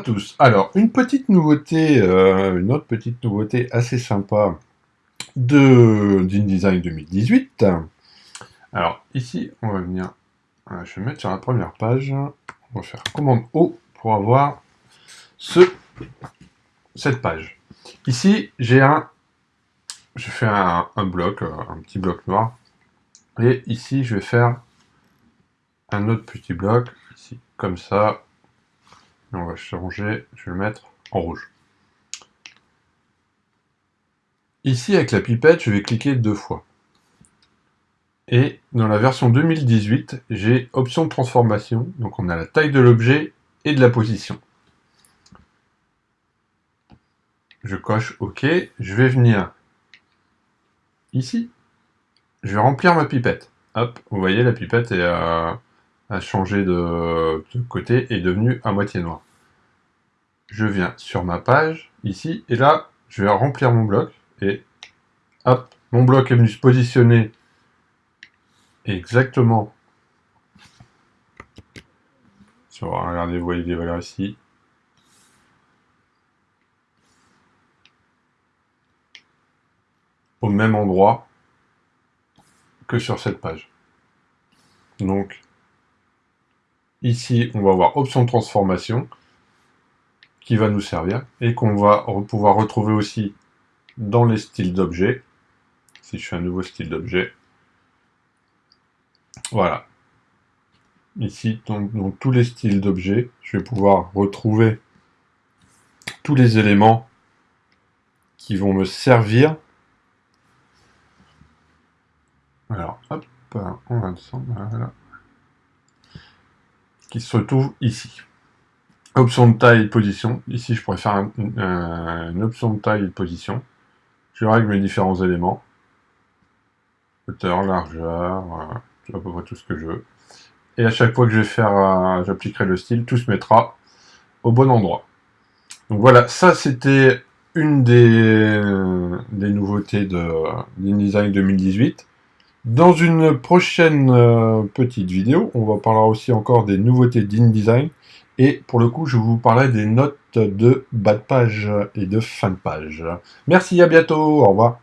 tous. Alors, une petite nouveauté, euh, une autre petite nouveauté assez sympa de d'InDesign 2018. Alors, ici, on va venir, euh, je vais mettre sur la première page, on va faire commande O pour avoir ce, cette page. Ici, j'ai un, je fais un, un bloc, euh, un petit bloc noir, et ici, je vais faire un autre petit bloc, ici, comme ça, on va changer, je vais le mettre en rouge. Ici, avec la pipette, je vais cliquer deux fois. Et dans la version 2018, j'ai option de transformation. Donc on a la taille de l'objet et de la position. Je coche OK. Je vais venir ici. Je vais remplir ma pipette. Hop, vous voyez, la pipette est, a changé de, de côté et est devenue à moitié noire je viens sur ma page, ici, et là, je vais remplir mon bloc, et hop, mon bloc est venu se positionner exactement regardez, vous voyez les valeurs ici, au même endroit que sur cette page. Donc, ici, on va avoir option transformation, qui va nous servir et qu'on va pouvoir retrouver aussi dans les styles d'objets. Si je fais un nouveau style d'objet. Voilà. Ici, dans, tous les styles d'objets, je vais pouvoir retrouver tous les éléments qui vont me servir. Alors, hop, on va descendre, voilà. Qui se retrouvent ici. Option de taille et de position. Ici, je pourrais faire une option de taille et de position. Je règle mes différents éléments. Hauteur, largeur, à peu près tout ce que je veux. Et à chaque fois que je vais faire, euh, j'appliquerai le style, tout se mettra au bon endroit. Donc voilà, ça c'était une des, nouveautés de d'InDesign 2018. Dans une prochaine euh, petite vidéo, on va parler aussi encore des nouveautés d'InDesign et pour le coup, je vous parlerai des notes de bas de page et de fin de page. Merci, à bientôt, au revoir.